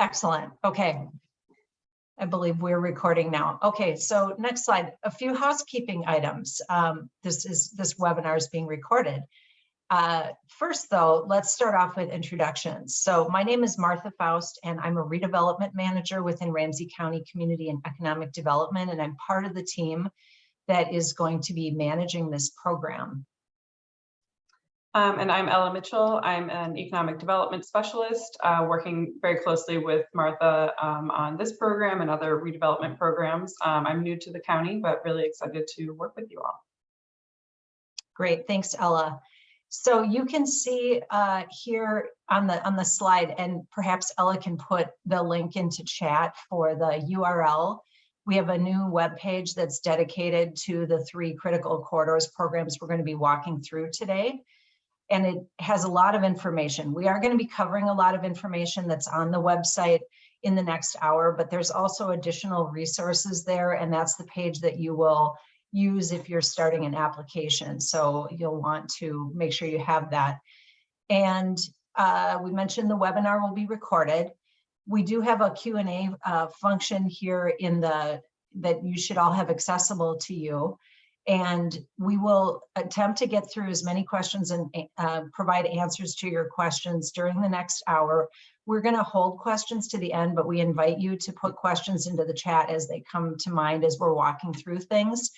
Excellent. Okay. I believe we're recording now. Okay, so next slide, a few housekeeping items. Um, this is this webinar is being recorded. Uh, first, though, let's start off with introductions. So my name is Martha Faust, and I'm a redevelopment manager within Ramsey County Community and Economic Development, and I'm part of the team that is going to be managing this program. Um, and I'm Ella Mitchell. I'm an economic development specialist, uh, working very closely with Martha um, on this program and other redevelopment programs. Um, I'm new to the county, but really excited to work with you all. Great, thanks, Ella. So you can see uh, here on the on the slide, and perhaps Ella can put the link into chat for the URL. We have a new web page that's dedicated to the three critical corridors programs we're going to be walking through today. And it has a lot of information. We are going to be covering a lot of information that's on the website in the next hour, but there's also additional resources there, and that's the page that you will use if you're starting an application. So you'll want to make sure you have that. And uh, we mentioned the webinar will be recorded. We do have a Q&A uh, function here in the that you should all have accessible to you. And we will attempt to get through as many questions and uh, provide answers to your questions during the next hour. We're going to hold questions to the end, but we invite you to put questions into the chat as they come to mind as we're walking through things.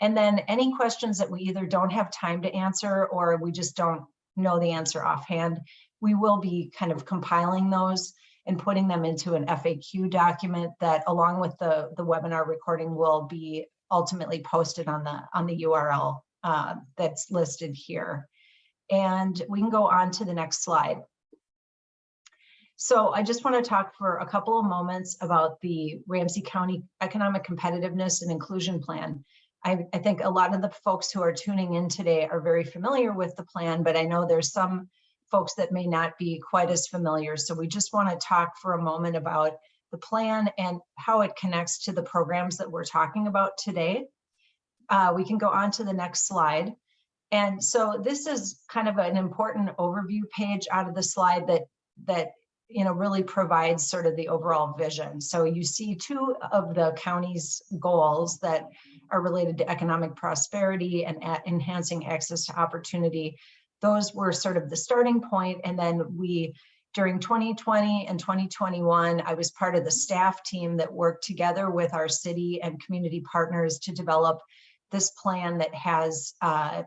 And then any questions that we either don't have time to answer or we just don't know the answer offhand, we will be kind of compiling those and putting them into an FAQ document that along with the, the webinar recording will be ultimately posted on the, on the URL uh, that's listed here. And we can go on to the next slide. So I just want to talk for a couple of moments about the Ramsey County Economic Competitiveness and Inclusion Plan. I, I, think a lot of the folks who are tuning in today are very familiar with the plan, but I know there's some folks that may not be quite as familiar. So we just want to talk for a moment about the plan and how it connects to the programs that we're talking about today. Uh, we can go on to the next slide. And so this is kind of an important overview page out of the slide that that you know really provides sort of the overall vision. So you see two of the county's goals that are related to economic prosperity and enhancing access to opportunity. Those were sort of the starting point, and then we during 2020 and 2021, I was part of the staff team that worked together with our city and community partners to develop this plan that has uh,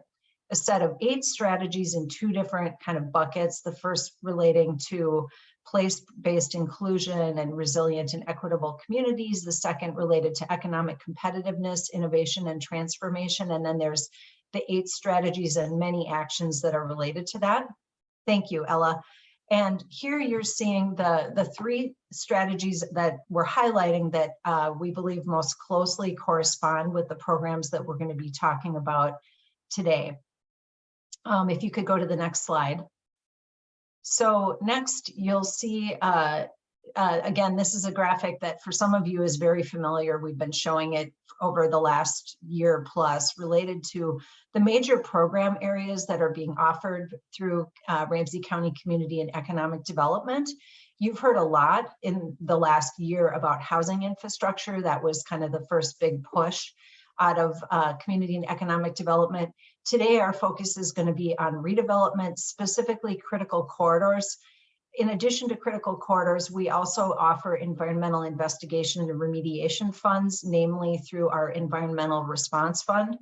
a set of eight strategies in two different kind of buckets. The first relating to place-based inclusion and resilient and equitable communities. The second related to economic competitiveness, innovation, and transformation. And then there's the eight strategies and many actions that are related to that. Thank you, Ella. And here you're seeing the, the three strategies that we're highlighting that uh, we believe most closely correspond with the programs that we're going to be talking about today. Um, if you could go to the next slide. So next you'll see, uh, uh, again, this is a graphic that for some of you is very familiar. We've been showing it over the last year plus related to the major program areas that are being offered through uh, Ramsey County Community and Economic Development. You've heard a lot in the last year about housing infrastructure. That was kind of the first big push out of uh, community and economic development. Today, our focus is going to be on redevelopment, specifically critical corridors in addition to critical corridors, we also offer environmental investigation and remediation funds, namely through our environmental response fund.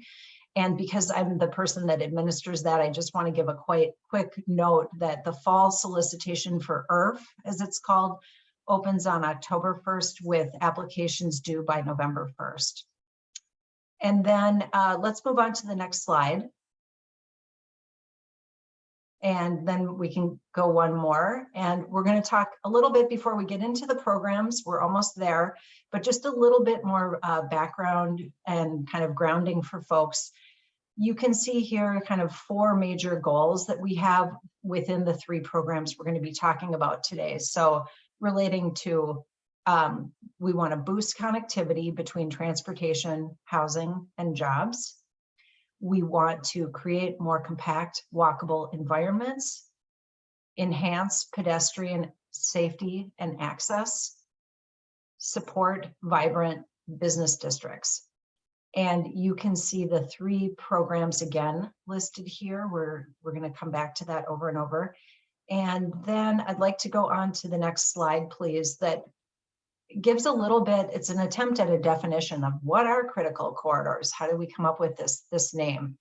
And because I'm the person that administers that, I just want to give a quite quick note that the fall solicitation for ERF, as it's called, opens on October 1st with applications due by November 1st. And then uh, let's move on to the next slide and then we can go one more. And we're going to talk a little bit before we get into the programs. We're almost there, but just a little bit more uh, background and kind of grounding for folks. You can see here kind of four major goals that we have within the three programs we're going to be talking about today. So relating to um, we want to boost connectivity between transportation, housing, and jobs. We want to create more compact walkable environments, enhance pedestrian safety, and access. Support vibrant business districts. And you can see the three programs again listed here. We're, we're going to come back to that over and over. And then I'd like to go on to the next slide, please, that gives a little bit, it's an attempt at a definition of what are critical corridors? How do we come up with this, this name?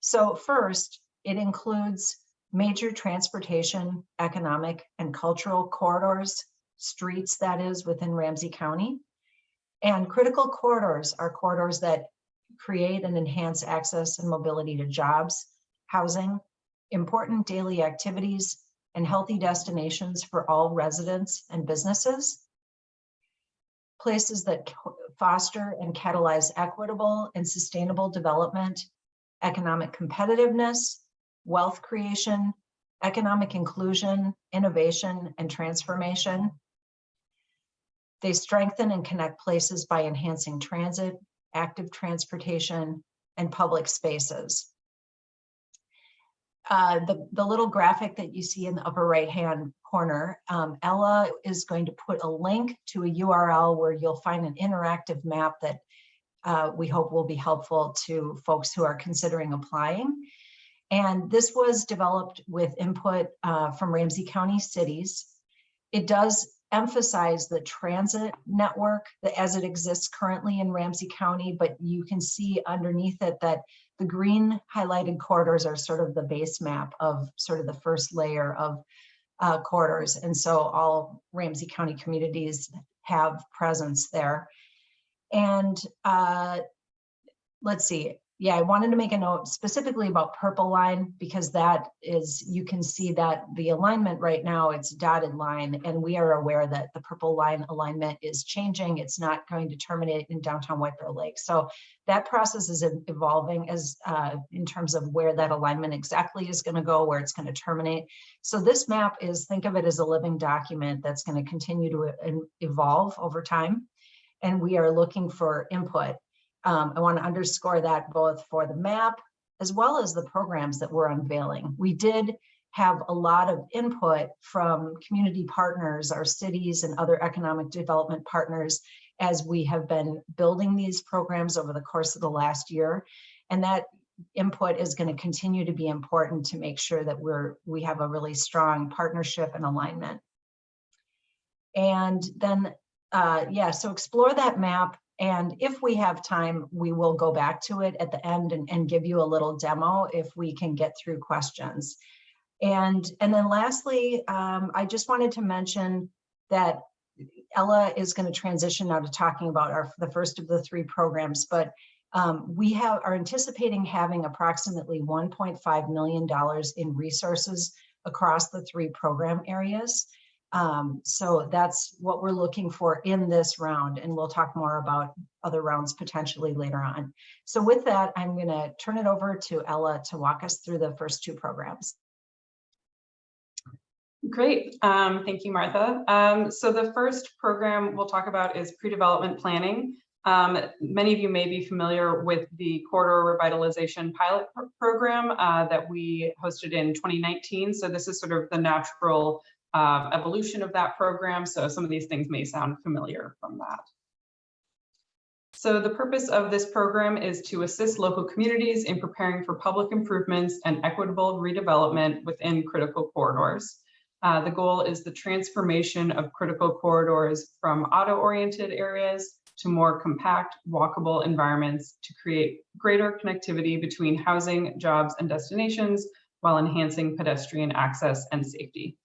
So first, it includes major transportation, economic, and cultural corridors, streets that is within Ramsey County. And critical corridors are corridors that create and enhance access and mobility to jobs, housing, important daily activities, and healthy destinations for all residents and businesses. Places that foster and catalyze equitable and sustainable development, economic competitiveness, wealth creation, economic inclusion, innovation, and transformation. They strengthen and connect places by enhancing transit, active transportation, and public spaces. Uh, the, the little graphic that you see in the upper right hand corner, um, Ella is going to put a link to a URL where you'll find an interactive map that uh, we hope will be helpful to folks who are considering applying. And this was developed with input uh, from Ramsey County cities. It does emphasize the transit network that as it exists currently in Ramsey County, but you can see underneath it that the green highlighted corridors are sort of the base map of sort of the first layer of uh, corridors. And so all Ramsey County communities have presence there. And uh, let's see, yeah, I wanted to make a note specifically about purple line because that is, you can see that the alignment right now, it's dotted line and we are aware that the purple line alignment is changing. It's not going to terminate in downtown White Bear Lake. So that process is evolving as uh, in terms of where that alignment exactly is going to go, where it's going to terminate. So this map is, think of it as a living document that's going to continue to evolve over time. And we are looking for input um, I want to underscore that both for the map as well as the programs that we're unveiling. We did have a lot of input from community partners, our cities and other economic development partners as we have been building these programs over the course of the last year. And that input is going to continue to be important to make sure that we're we have a really strong partnership and alignment. And then, uh, yeah, so explore that map and if we have time, we will go back to it at the end and, and give you a little demo if we can get through questions. And, and then lastly, um, I just wanted to mention that Ella is going to transition now to talking about our the first of the three programs, but um, we have are anticipating having approximately $1.5 million in resources across the three program areas. Um, so that's what we're looking for in this round, and we'll talk more about other rounds potentially later on. So with that, I'm going to turn it over to Ella to walk us through the first two programs. Great, um, thank you, Martha. Um, so the first program we'll talk about is pre-development planning. Um, many of you may be familiar with the corridor revitalization pilot pr program uh, that we hosted in 2019. So this is sort of the natural um, evolution of that program. So some of these things may sound familiar from that. So the purpose of this program is to assist local communities in preparing for public improvements and equitable redevelopment within critical corridors. Uh, the goal is the transformation of critical corridors from auto-oriented areas to more compact, walkable environments to create greater connectivity between housing, jobs, and destinations while enhancing pedestrian access and safety.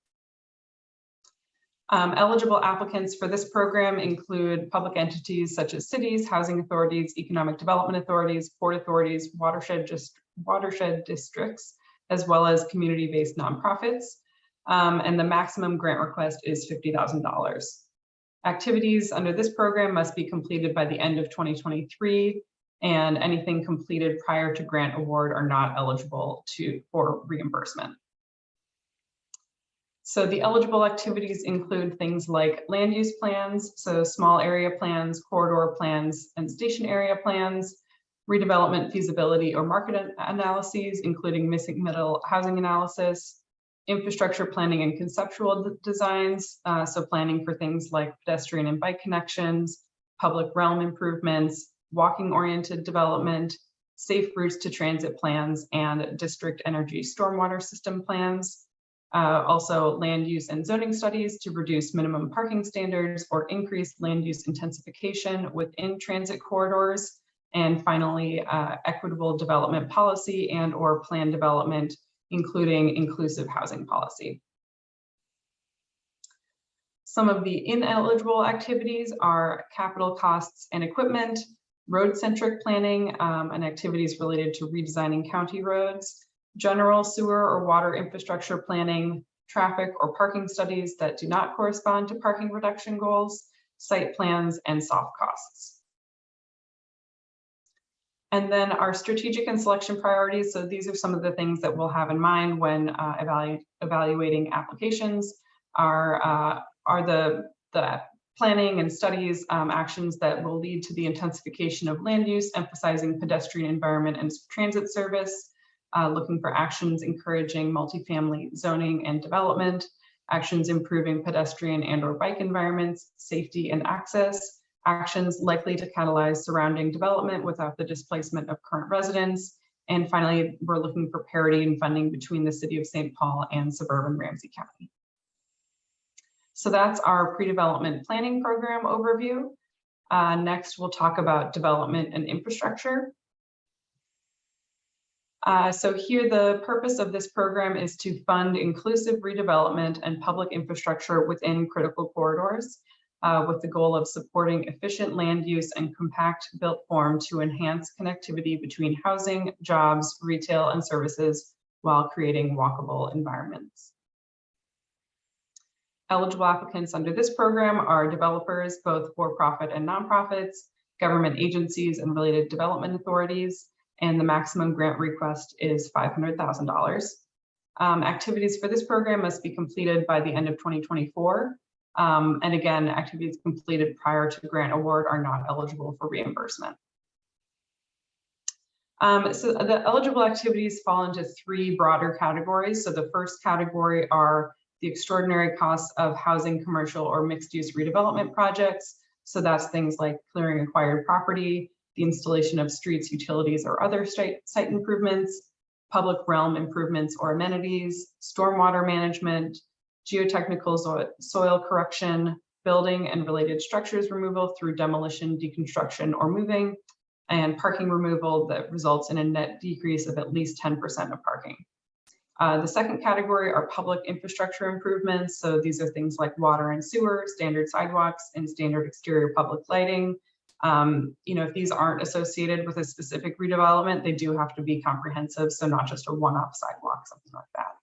Um, eligible applicants for this program include public entities such as cities, housing authorities, economic development authorities, port authorities, watershed, just, watershed districts, as well as community-based nonprofits. Um, and the maximum grant request is $50,000. Activities under this program must be completed by the end of 2023, and anything completed prior to grant award are not eligible to for reimbursement. So the eligible activities include things like land use plans, so small area plans, corridor plans, and station area plans, redevelopment feasibility or market analyses, including missing middle housing analysis, infrastructure planning and conceptual designs. uh, so planning for things like pedestrian and bike connections, public realm improvements, walking oriented development, safe routes to transit plans and district energy stormwater system plans. Uh, also land use and zoning studies to reduce minimum parking standards or increase land use intensification within transit corridors. And finally, uh, equitable development policy and or plan development, including inclusive housing policy. Some of the ineligible activities are capital costs and equipment, road-centric planning, um, and activities related to redesigning county roads, general sewer or water infrastructure planning, traffic or parking studies that do not correspond to parking reduction goals, site plans, and soft costs. And then our strategic and selection priorities. So these are some of the things that we'll have in mind when uh, evalu- evaluating applications are, uh, are the, the planning and studies um, actions that will lead to the intensification of land use, emphasizing pedestrian environment and transit service, uh, looking for actions encouraging multifamily zoning and development, actions improving pedestrian and or bike environments, safety and access, actions likely to catalyze surrounding development without the displacement of current residents. And finally, we're looking for parity in funding between the city of St. Paul and suburban Ramsey County. So that's our pre-development planning program overview. Uh, next, we'll talk about development and infrastructure. Uh, so here, the purpose of this program is to fund inclusive redevelopment and public infrastructure within critical corridors uh, with the goal of supporting efficient land use and compact built form to enhance connectivity between housing, jobs, retail, and services while creating walkable environments. Eligible applicants under this program are developers, both for-profit and nonprofits, government agencies and related development authorities, and the maximum grant request is $500,000. Um, activities for this program must be completed by the end of 2024. Um, and again, activities completed prior to grant award are not eligible for reimbursement. Um, so the eligible activities fall into three broader categories. So the first category are the extraordinary costs of housing, commercial, or mixed-use redevelopment projects. So that's things like clearing acquired property, the installation of streets, utilities, or other site, site improvements, public realm improvements or amenities, stormwater management, geotechnical soil, soil correction, building and related structures removal through demolition, deconstruction, or moving, and parking removal that results in a net decrease of at least 10% of parking. Uh, the second category are public infrastructure improvements. So these are things like water and sewer, standard sidewalks, and standard exterior public lighting. Um, you know, if these aren't associated with a specific redevelopment, they do have to be comprehensive. So not just a one-off sidewalk, something like that.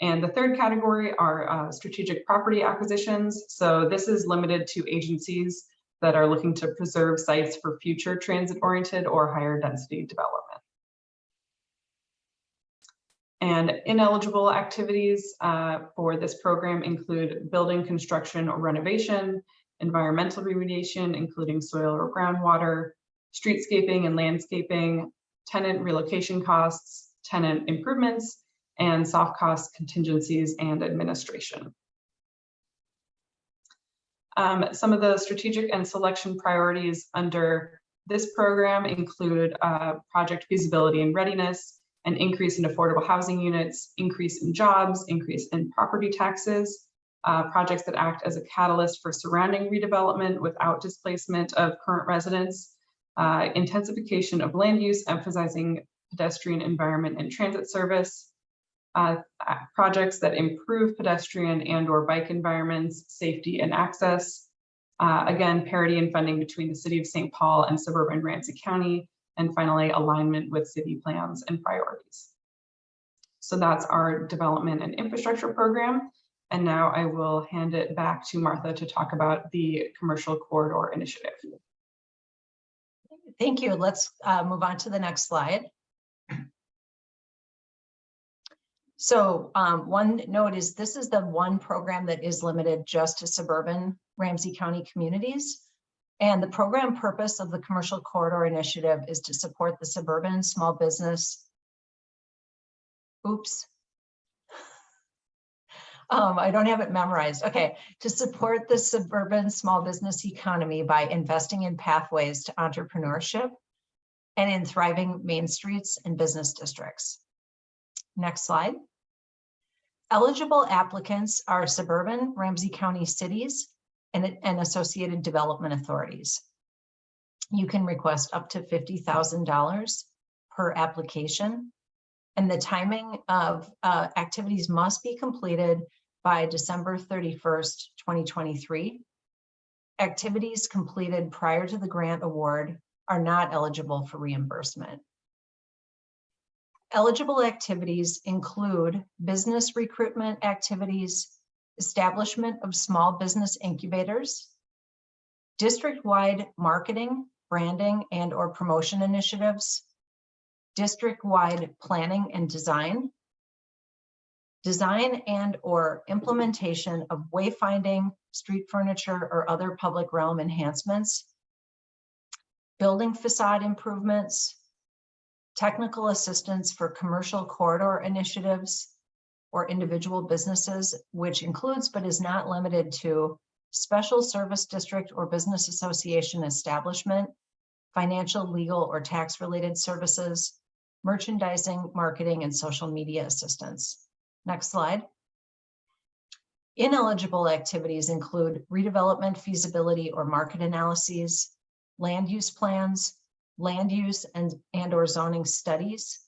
And the third category are uh, strategic property acquisitions. So this is limited to agencies that are looking to preserve sites for future transit-oriented or higher density development. And ineligible activities uh, for this program include building construction or renovation, environmental remediation, including soil or groundwater, streetscaping and landscaping, tenant relocation costs, tenant improvements, and soft cost contingencies and administration. Um, some of the strategic and selection priorities under this program include uh, project feasibility and readiness, an increase in affordable housing units, increase in jobs, increase in property taxes, uh, projects that act as a catalyst for surrounding redevelopment without displacement of current residents, uh, intensification of land use, emphasizing pedestrian environment and transit service, uh, projects that improve pedestrian and or bike environments, safety and access. Uh, again, parity in funding between the city of St. Paul and suburban Ramsey County, and finally, alignment with city plans and priorities. So that's our development and infrastructure program. And now I will hand it back to Martha to talk about the commercial corridor initiative. Thank you. Let's uh, move on to the next slide. So um, one note is this is the one program that is limited just to suburban Ramsey County communities. And the program purpose of the Commercial Corridor Initiative is to support the suburban small business. Oops. Um, I don't have it memorized. Okay, to support the suburban small business economy by investing in pathways to entrepreneurship and in thriving main streets and business districts. Next slide. Eligible applicants are suburban Ramsey County cities and, and associated development authorities. You can request up to $50,000 per application. And the timing of uh, activities must be completed by December 31st, 2023. Activities completed prior to the grant award are not eligible for reimbursement. Eligible activities include business recruitment activities, establishment of small business incubators, district-wide marketing, branding, and or promotion initiatives, district-wide planning and design, design and or implementation of wayfinding, street furniture, or other public realm enhancements, building facade improvements, technical assistance for commercial corridor initiatives or individual businesses, which includes but is not limited to special service district or business association establishment, financial, legal, or tax-related services, merchandising, marketing, and social media assistance. Next slide. Ineligible activities include redevelopment feasibility or market analyses, land use plans, land use and, and or zoning studies,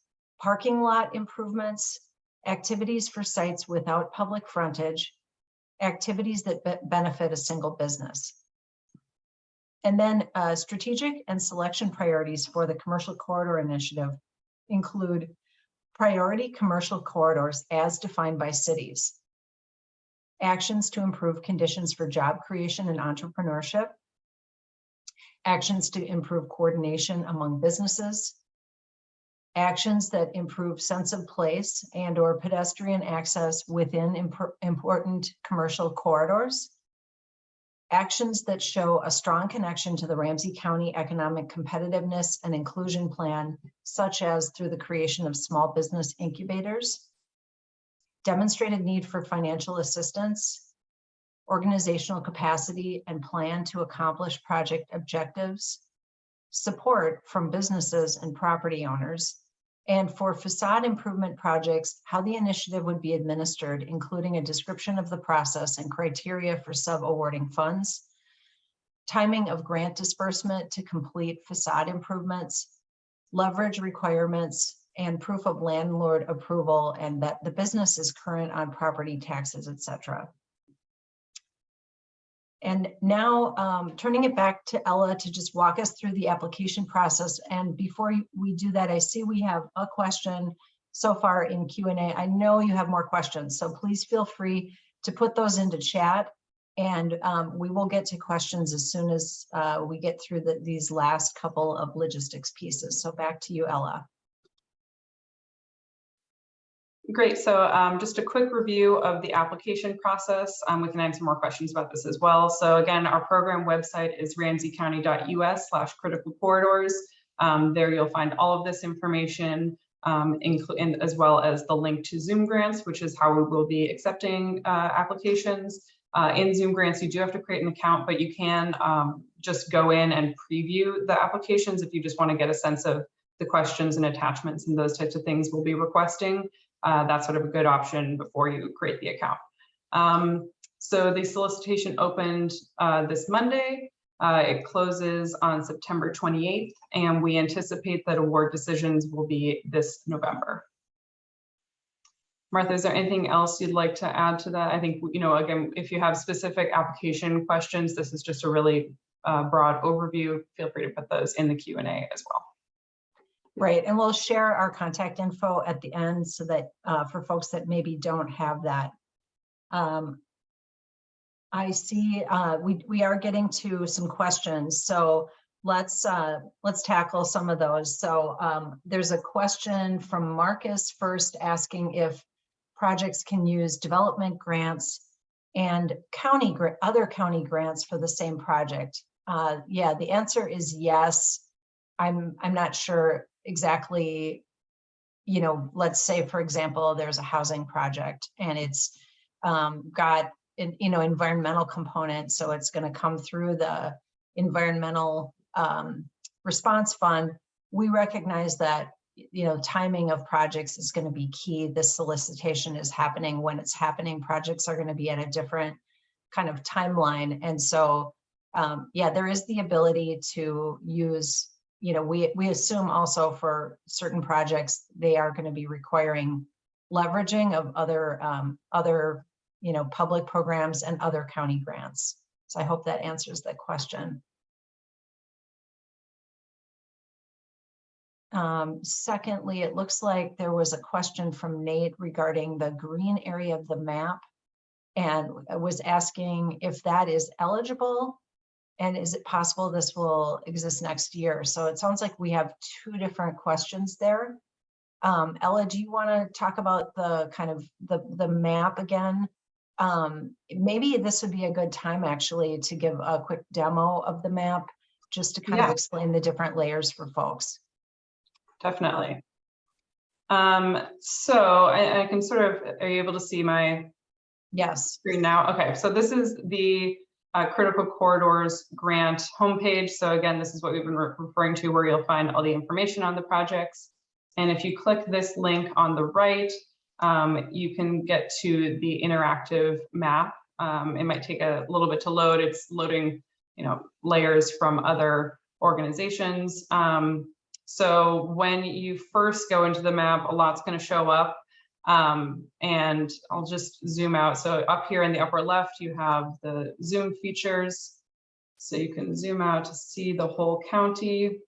parking lot improvements, activities for sites without public frontage, activities that be benefit a single business. And then uh, strategic and selection priorities for the commercial corridor initiative include priority commercial corridors as defined by cities, actions to improve conditions for job creation and entrepreneurship, actions to improve coordination among businesses, actions that improve sense of place and or pedestrian access within imp important commercial corridors, actions that show a strong connection to the Ramsey County Economic Competitiveness and Inclusion Plan, such as through the creation of small business incubators, demonstrated need for financial assistance, organizational capacity and plan to accomplish project objectives, support from businesses and property owners, and for facade improvement projects, how the initiative would be administered, including a description of the process and criteria for sub-awarding funds, timing of grant disbursement to complete facade improvements, leverage requirements, and proof of landlord approval, and that the business is current on property taxes, etc. And now um, turning it back to Ella to just walk us through the application process. And before we do that, I see we have a question so far in Q&A. I know you have more questions, so please feel free to put those into chat and um, we will get to questions as soon as uh, we get through the, these last couple of logistics pieces. So back to you, Ella. Great. So um, just a quick review of the application process. Um, we can answer more questions about this as well. So again, our program website is ramseycounty.us slash critical corridors. Um, there you'll find all of this information, um, as well as the link to Zoom grants, which is how we will be accepting uh, applications. Uh, in Zoom grants, you do have to create an account, but you can um, just go in and preview the applications if you just want to get a sense of the questions and attachments and those types of things we'll be requesting uh, that's sort of a good option before you create the account. Um, so the solicitation opened uh, this Monday. Uh, it closes on September 28th, and we anticipate that award decisions will be this November. Martha, is there anything else you'd like to add to that? I think, you know, again, if you have specific application questions, this is just a really uh, broad overview. Feel free to put those in the Q&A as well. Right, and we'll share our contact info at the end so that uh, for folks that maybe don't have that. Um, I see uh, we, we are getting to some questions, so let's uh, let's tackle some of those. So um, there's a question from Marcus first asking if projects can use development grants and county other county grants for the same project. Uh, yeah, the answer is yes. I'm I'm not sure exactly, you know, let's say, for example, there's a housing project and it's um, got, in- you know, environmental component, so it's gonna come through the environmental, um, response fund. We recognize that, you know, timing of projects is gonna be key. This solicitation is happening when it's happening. Projects are gonna be at a different kind of timeline, and so, um, yeah, there is the ability to use, you know, we, we assume also for certain projects, they are gonna be requiring leveraging of other, um, other, you know, public programs and other county grants. So I hope that answers that question. Um, secondly, it looks like there was a question from Nate regarding the green area of the map. And was asking if that is eligible and is it possible this will exist next year? So it sounds like we have two different questions there. Um, Ella, do you want to talk about the kind of the, the map again? Um, maybe this would be a good time actually to give a quick demo of the map, just to kind of explain the different layers for folks. Definitely. Um, so I, I can sort of, are you able to see my Yes, screen now? Okay, so this is the uh, Critical Corridors Grant homepage. So again, this is what we've been re- referring to where you'll find all the information on the projects. And if you click this link on the right, um, you can get to the interactive map. Um, it might take a little bit to load. It's loading, you know, layers from other organizations. Um, so when you first go into the map, a lot's going to show up. Um, and I'll just zoom out. So up here in the upper left, you have the zoom features. So you can zoom out to see the whole county.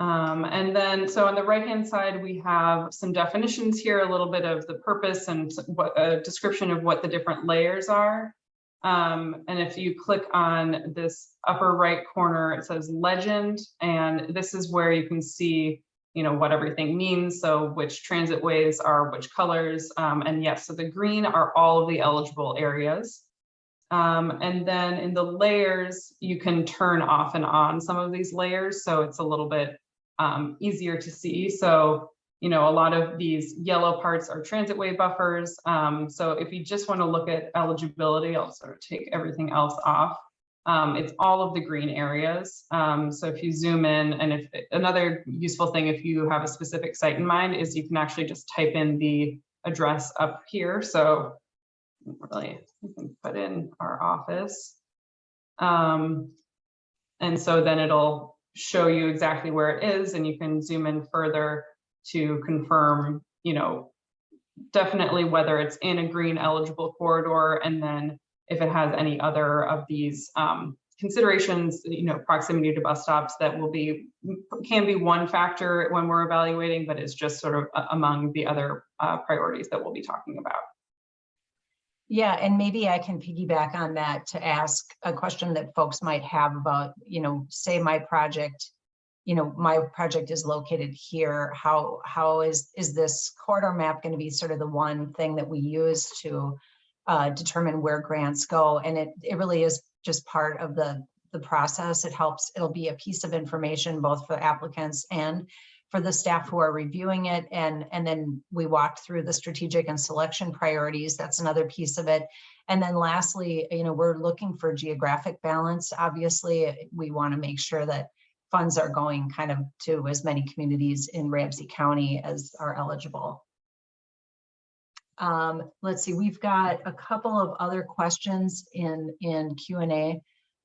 Um, and then, so on the right-hand side, we have some definitions here, a little bit of the purpose and what a description of what the different layers are. Um, and if you click on this upper right corner, it says legend, and this is where you can see, you know, what everything means. So which transit ways are which colors. Um, and yes, so the green are all of the eligible areas. Um, and then in the layers, you can turn off and on some of these layers. So it's a little bit um, easier to see. So, you know, a lot of these yellow parts are transit way buffers. Um, so if you just want to look at eligibility, I'll sort of take everything else off. Um, it's all of the green areas. Um, so if you zoom in and if another useful thing, if you have a specific site in mind is you can actually just type in the address up here. So really, we can put in our office. Um, and so then it'll show you exactly where it is and you can zoom in further to confirm, you know, definitely whether it's in a green eligible corridor and then if it has any other of these um, considerations, you know, proximity to bus stops that will be, can be one factor when we're evaluating, but it's just sort of among the other uh, priorities that we'll be talking about. yeah, and maybe I can piggyback on that to ask a question that folks might have about, you know, say my project, you know, my project is located here, how, how is, is this corridor map going to be sort of the one thing that we use to uh, determine where grants go? And it, it really is just part of the, the process. It helps, it'll be a piece of information both for applicants and for the staff who are reviewing it. And, and then we walked through the strategic and selection priorities. That's another piece of it. And then lastly, you know, we're looking for geographic balance. Obviously, we want to make sure that funds are going kind of to as many communities in Ramsey County as are eligible. Um, let's see, we've got a couple of other questions in, in Q and A.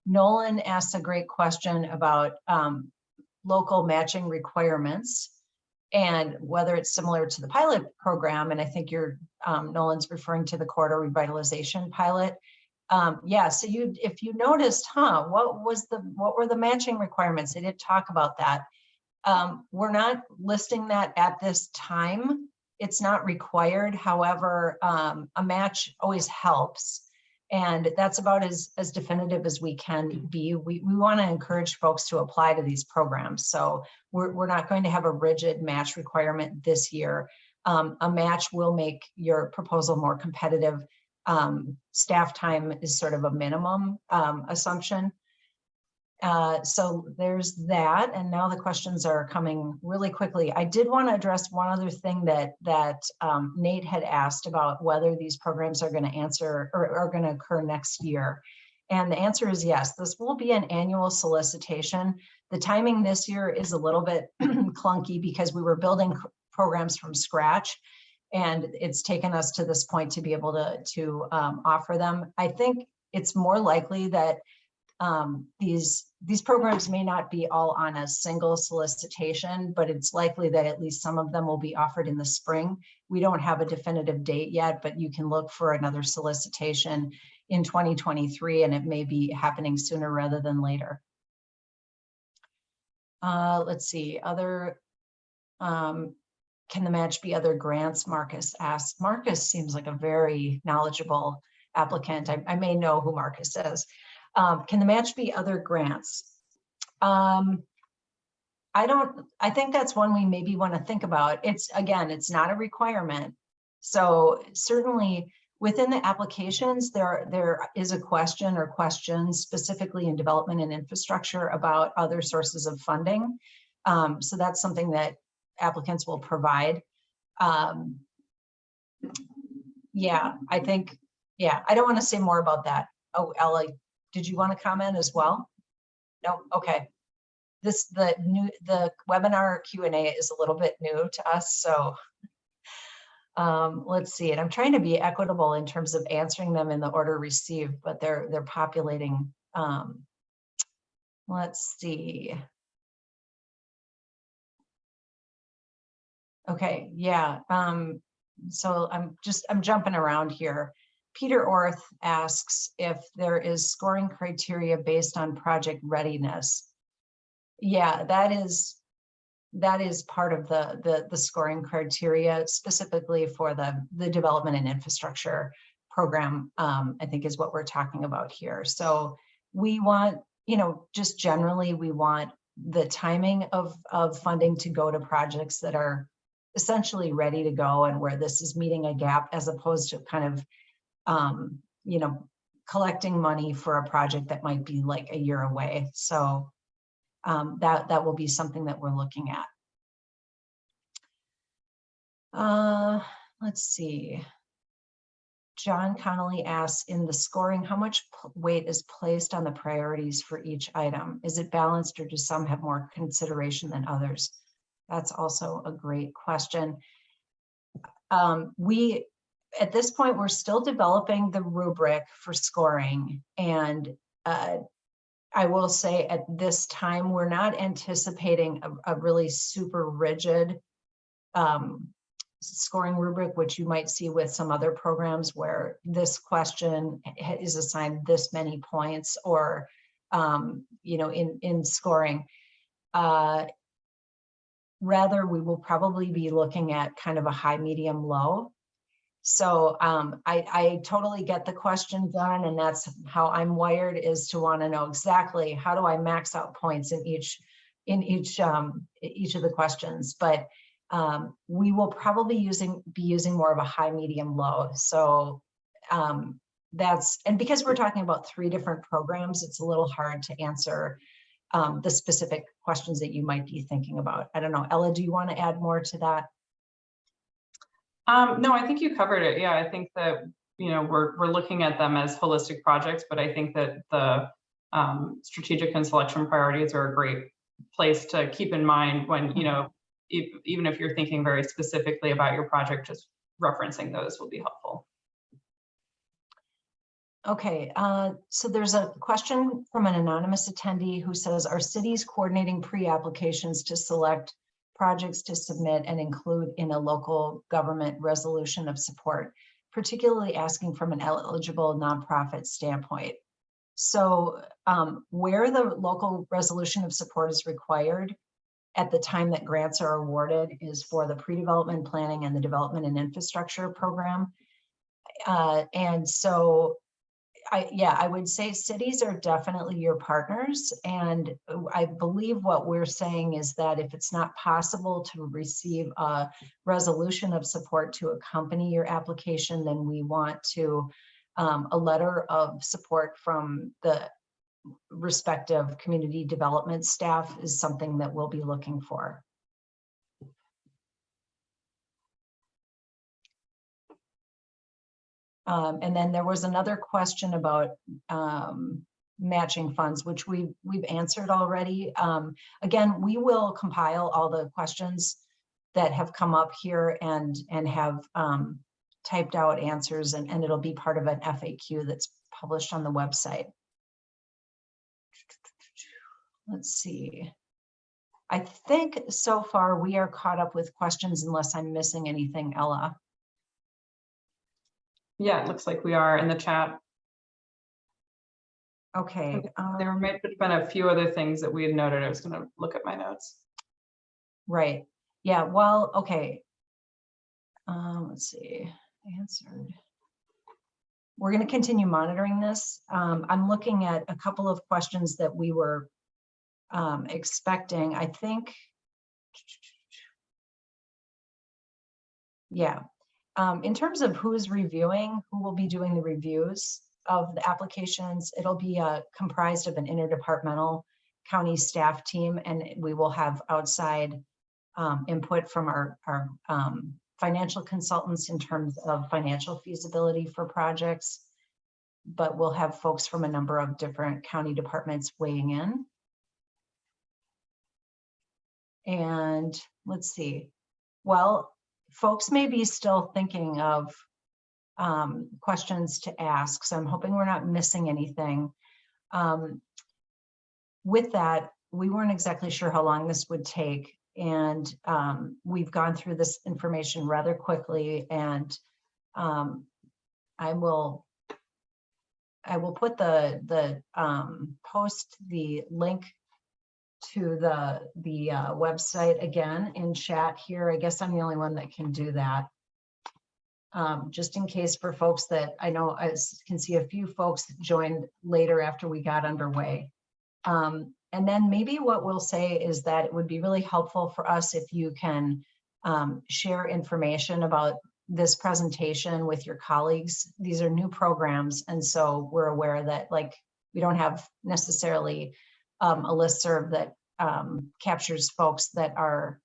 Nolan asked a great question about um, local matching requirements and whether it's similar to the pilot program. And I think you're, um, Nolan's referring to the corridor revitalization pilot. Um, yeah, so you, if you noticed, huh, what was the, what were the matching requirements? They didn't talk about that. Um, we're not listing that at this time. It's not required. However, um, a match always helps. And that's about as, as definitive as we can be. We, we want to encourage folks to apply to these programs. So we're, we're not going to have a rigid match requirement this year. Um, a match will make your proposal more competitive. Um, staff time is sort of a minimum um, assumption. Uh, so there's that, and now the questions are coming really quickly. I did want to address one other thing that that um, Nate had asked about whether these programs are going to answer or are going to occur next year. And the answer is yes, this will be an annual solicitation. The timing this year is a little bit clunky because we were building programs from scratch and it's taken us to this point to be able to, to um, offer them. I think it's more likely that um, these, these programs may not be all on a single solicitation, but it's likely that at least some of them will be offered in the spring. We don't have a definitive date yet, but you can look for another solicitation in 2023 and it may be happening sooner rather than later. Uh, let's see, other, um, can the match be other grants? Marcus asked. Marcus seems like a very knowledgeable applicant. I, I may know who Marcus is. Um, can the match be other grants? Um, I don't, I think that's one we maybe want to think about. It's, again, it's not a requirement. So certainly within the applications, there, there is a question or questions specifically in development and infrastructure about other sources of funding. Um, so that's something that applicants will provide. Um, yeah, I think, yeah, I don't want to say more about that. Oh, Ella, did you want to comment as well? No, okay. This, the new, the webinar Q and A is a little bit new to us, so um, let's see, and I'm trying to be equitable in terms of answering them in the order received, but they're, they're populating. Um, let's see. Okay, yeah. Um, so I'm just, I'm jumping around here. Peter Orth asks if there is scoring criteria based on project readiness. Yeah, that is that is part of the the, the scoring criteria specifically for the the development and infrastructure program. Um, I think is what we're talking about here. So we want, you know, just generally we want the timing of of funding to go to projects that are essentially ready to go and where this is meeting a gap as opposed to kind of um, you know, collecting money for a project that might be like a year away. So um, that, that will be something that we're looking at. Uh, let's see. John Connolly asks, in the scoring, how much weight is placed on the priorities for each item? Is it balanced or do some have more consideration than others? That's also a great question. Um, we at this point, we're still developing the rubric for scoring. And uh, I will say at this time, we're not anticipating a, a really super rigid um, scoring rubric, which you might see with some other programs where this question is assigned this many points or, um, you know, in, in scoring. Uh, rather, we will probably be looking at kind of a high, medium, low so um, I, I totally get the question, John and that's how I'm wired is to want to know exactly how do I max out points in each in each um, each of the questions. But um, we will probably using be using more of a high, medium, low. So um, that's and because we're talking about three different programs, it's a little hard to answer um, the specific questions that you might be thinking about. I don't know, Ella, do you want to add more to that? Um, no, I think you covered it. Yeah, I think that, you know, we're, we're looking at them as holistic projects, but I think that the um, strategic and selection priorities are a great place to keep in mind when, you know, if, even if you're thinking very specifically about your project, just referencing those will be helpful. Okay, uh, so there's a question from an anonymous attendee who says, are cities coordinating pre-applications to select projects to submit and include in a local government resolution of support, particularly asking from an eligible nonprofit standpoint. So um, where the local resolution of support is required at the time that grants are awarded is for the pre-development planning and the development and infrastructure program. Uh, and so I, yeah, I would say cities are definitely your partners. And I believe what we're saying is that if it's not possible to receive a resolution of support to accompany your application, then we want to um, a letter of support from the respective community development staff is something that we'll be looking for. Um, and then there was another question about um, matching funds, which we've, we've answered already. Um, again, we will compile all the questions that have come up here and, and have um, typed out answers and, and it'll be part of an FAQ that's published on the website. Let's see. I think so far we are caught up with questions unless I'm missing anything, Ella. Yeah, it looks like we are in the chat. Okay. There um, might have been a few other things that we had noted. I was gonna look at my notes. Right, yeah, well, okay. Um, let's see, answered. We're gonna continue monitoring this. Um, I'm looking at a couple of questions that we were um, expecting, I think. Yeah, um, in terms of who's reviewing, who will be doing the reviews of the applications, it'll be uh, comprised of an interdepartmental county staff team, and we will have outside um, input from our, our um, financial consultants in terms of financial feasibility for projects. But we'll have folks from a number of different county departments weighing in. And let's see, well, folks may be still thinking of um, questions to ask, so I'm hoping we're not missing anything. Um, with that, we weren't exactly sure how long this would take, and um, we've gone through this information rather quickly, and um, I will I will put the the um, post the link to the the uh, website again in chat here. I guess I'm the only one that can do that. Um, just in case for folks that I know I can see a few folks joined later after we got underway. Um, and then maybe what we'll say is that it would be really helpful for us if you can um, share information about this presentation with your colleagues. These are new programs, and so we're aware that like we don't have necessarily um, a listserv that um, captures folks that are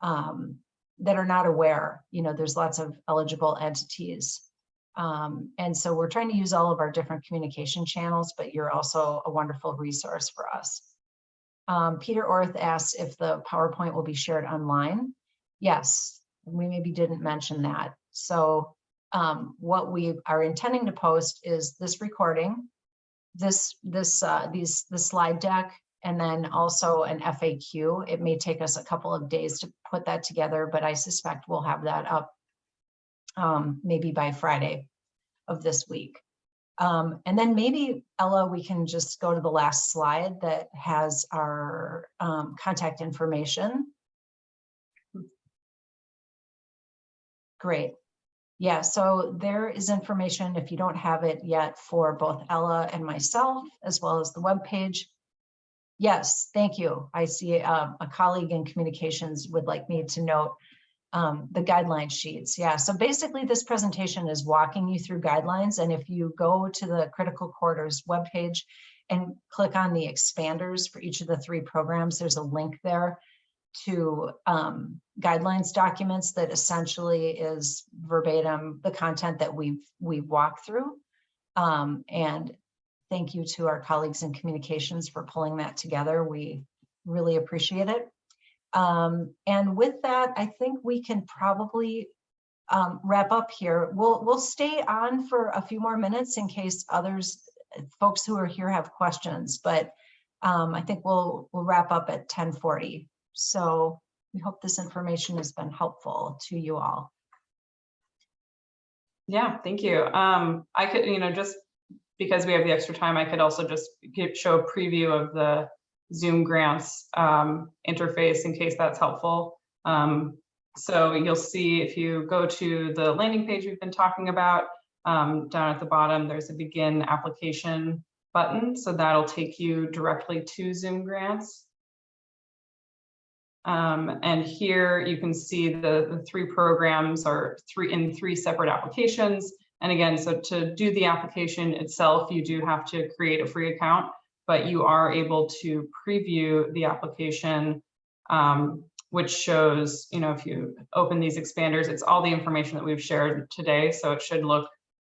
um, that are not aware. You know, there's lots of eligible entities. Um, and so we're trying to use all of our different communication channels, but you're also a wonderful resource for us. Um, Peter Orth asks if the PowerPoint will be shared online. Yes, we maybe didn't mention that. So um, what we are intending to post is this recording, this, this, uh, these, the slide deck, and then also an FAQ. It may take us a couple of days to put that together, but I suspect we'll have that up um, maybe by Friday of this week. Um, and then maybe, Ella, we can just go to the last slide that has our um, contact information. Great. Yeah, so there is information, if you don't have it yet, for both Ella and myself, as well as the webpage. Yes, thank you. I see um, a colleague in communications would like me to note um, the guideline sheets. Yeah, so basically this presentation is walking you through guidelines. And if you go to the Critical Quarters webpage and click on the expanders for each of the three programs, there's a link there to um, guidelines documents that essentially is verbatim the content that we've we've walked through. Um, and thank you to our colleagues in communications for pulling that together. We really appreciate it. Um, and with that, I think we can probably um, wrap up here. We'll we'll stay on for a few more minutes in case others, folks who are here have questions, but um, I think we'll we'll wrap up at 1040. So we hope this information has been helpful to you all. Yeah, thank you. Um, I could, you know, just because we have the extra time, I could also just give, show a preview of the ZoomGrants um, interface in case that's helpful. Um, so you'll see if you go to the landing page we've been talking about, um, down at the bottom, there's a begin application button. So that'll take you directly to ZoomGrants. Um, and here you can see the, the three programs are three in three separate applications. And again, so to do the application itself, you do have to create a free account. but you are able to preview the application, um, which shows, you know, if you open these expanders, it's all the information that we've shared today, so it should look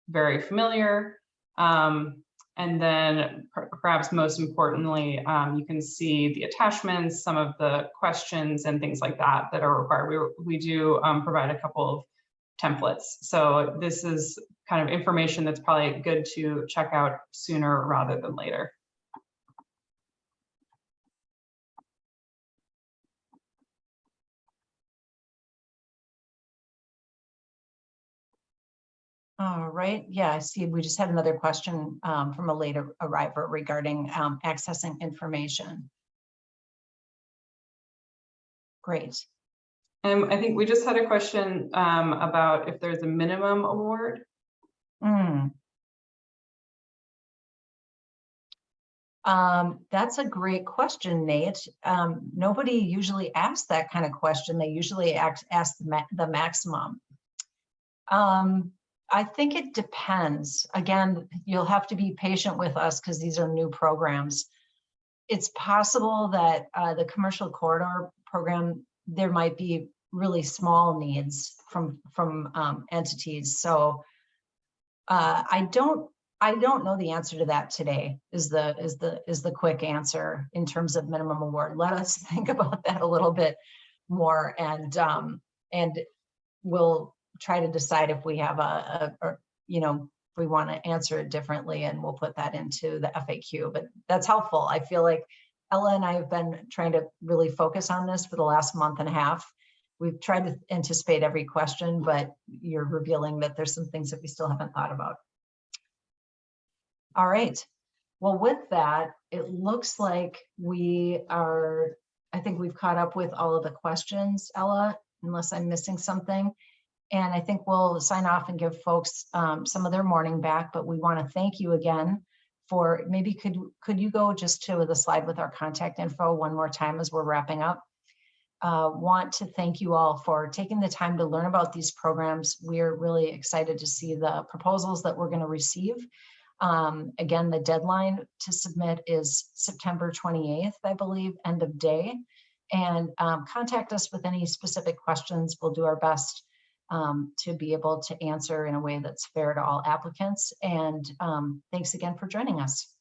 very familiar. Um, and then perhaps most importantly, um, you can see the attachments, some of the questions and things like that that are required. We, we do um, provide a couple of templates. So this is kind of information that's probably good to check out sooner rather than later. All right, yeah, I see. We just had another question um, from a later arriver regarding um, accessing information. Great. And I think we just had a question um, about if there's a minimum award. Hmm. Um, that's a great question, Nate. Um, nobody usually asks that kind of question. They usually ask, ask the, ma the maximum. Um, I think it depends. Again, you'll have to be patient with us because these are new programs. It's possible that uh, the commercial corridor program, there might be really small needs from from um, entities. So uh, I don't I don't know the answer to that today. Is the is the is the quick answer in terms of minimum award. Let us think about that a little bit more, and um, and we'll try to decide if we have a, a or you know we want to answer it differently, and we'll put that into the FAQ. But that's helpful. I feel like Ella and I have been trying to really focus on this for the last month and a half. We've tried to anticipate every question, but you're revealing that there's some things that we still haven't thought about. All right. Well, with that, it looks like we are, I think we've caught up with all of the questions, Ella, unless I'm missing something. And I think we'll sign off and give folks um, some of their morning back, but we want to thank you again for maybe could could you go just to the slide with our contact info one more time as we're wrapping up? Uh, want to thank you all for taking the time to learn about these programs. We're really excited to see the proposals that we're going to receive. Um, again, the deadline to submit is September 28th, I believe, end of day. And um, contact us with any specific questions. We'll do our best um, to be able to answer in a way that's fair to all applicants. And um, thanks again for joining us.